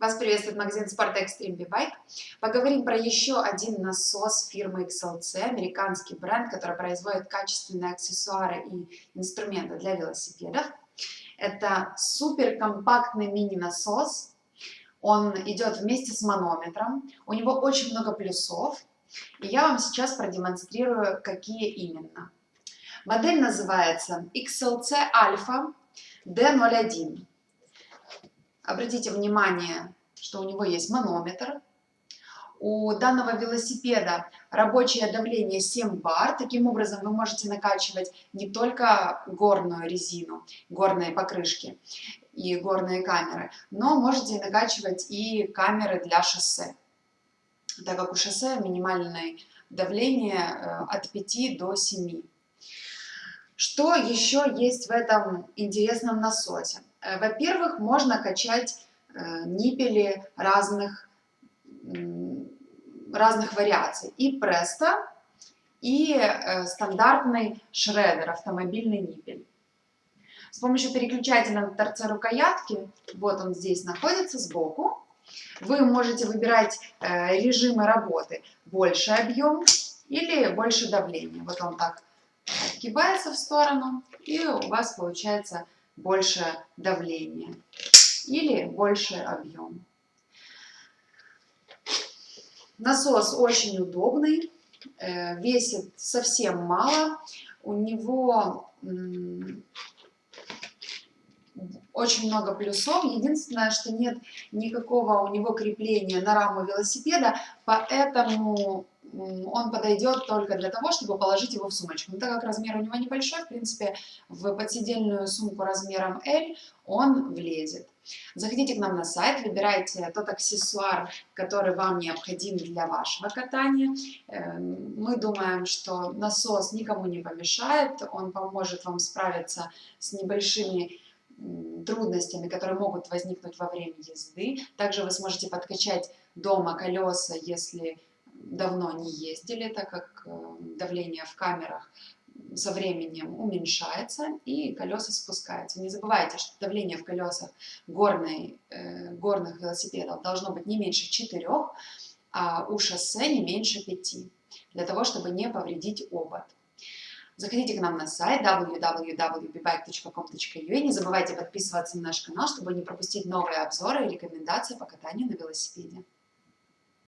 Вас приветствует магазин Спорта Extreme B-Bike. Поговорим про еще один насос фирмы XLC, американский бренд, который производит качественные аксессуары и инструменты для велосипедов. Это суперкомпактный мини-насос. Он идет вместе с манометром. У него очень много плюсов. И я вам сейчас продемонстрирую, какие именно. Модель называется XLC Alpha D01. Обратите внимание, что у него есть манометр. У данного велосипеда рабочее давление 7 бар. Таким образом вы можете накачивать не только горную резину, горные покрышки и горные камеры, но можете накачивать и камеры для шоссе, так как у шоссе минимальное давление э, от 5 до 7. Что еще есть в этом интересном насосе? Э, во-первых, можно качать э, ниппели разных, разных вариаций. И преста, и э, стандартный шредер, автомобильный ниппель. С помощью переключателя на торце рукоятки, вот он здесь находится сбоку, вы можете выбирать режимы работы. Больше объем или больше давления. Вот он так отгибается в сторону, и у вас получается больше давления или больше объем. Насос очень удобный, э, весит совсем мало, у него очень много плюсов. Единственное, что нет никакого у него крепления на раму велосипеда, поэтому он подойдет только для того, чтобы положить его в сумочку. Но так как размер у него небольшой, в принципе, в подсидельную сумку размером L он влезет. Заходите к нам на сайт, выбирайте тот аксессуар, который вам необходим для вашего катания. Эм, мы думаем, что насос никому не помешает, он поможет вам справиться с небольшими трудностями, которые могут возникнуть во время езды. Также вы сможете подкачать дома колеса, если давно не ездили, так как э, давление в камерах со временем уменьшается и колеса спускаются. Не забывайте, что давление в колесах горной, э, горных велосипедов должно быть не меньше 4, а у шоссе не меньше 5, для того, чтобы не повредить обод. Заходите к нам на сайт www.bbike.com.ua. Не забывайте подписываться на наш канал, чтобы не пропустить новые обзоры и рекомендации по катанию на велосипеде.